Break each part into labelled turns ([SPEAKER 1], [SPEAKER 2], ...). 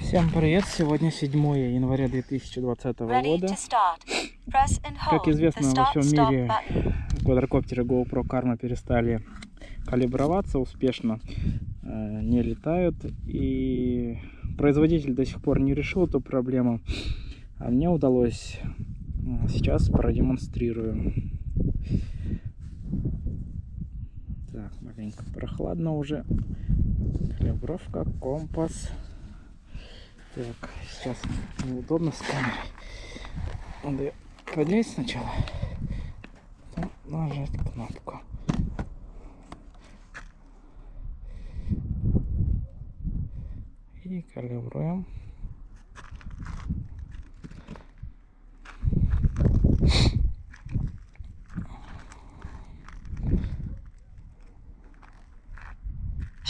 [SPEAKER 1] Всем привет! Сегодня 7 января 2020
[SPEAKER 2] Ready
[SPEAKER 1] года. Как известно, во всем мире квадрокоптеры GoPro Karma перестали калиброваться успешно, э, не летают. И производитель до сих пор не решил эту проблему. А мне удалось. Э, Сейчас продемонстрирую. Так, маленько прохладно уже. Калибровка, компас. Так, сейчас неудобно с камерой. Надо её поднять сначала. Потом нажать кнопку. И калибруем.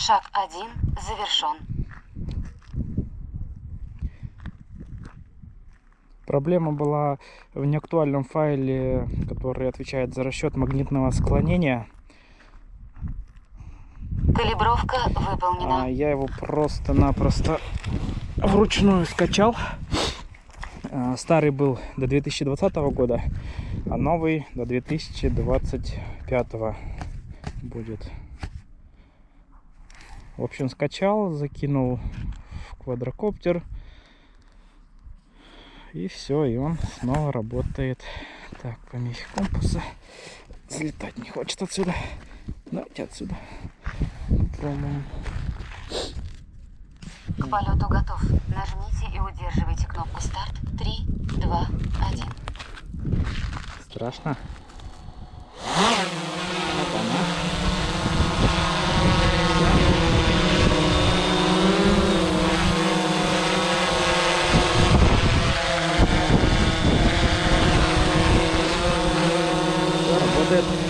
[SPEAKER 2] Шаг 1 завершен.
[SPEAKER 1] Проблема была в неактуальном файле, который отвечает за расчет магнитного склонения.
[SPEAKER 2] Калибровка выполнена.
[SPEAKER 1] А, я его просто-напросто вручную скачал. А, Старый был до 2020 года, а новый до 2025 будет. В общем, скачал, закинул в квадрокоптер. И все, и он снова работает. Так, помехи компаса. Взлетать не хочет отсюда. Давайте отсюда.
[SPEAKER 2] К полету готов. Нажмите и удерживайте кнопку старт. 3, 2, 1.
[SPEAKER 1] Страшно?
[SPEAKER 2] it.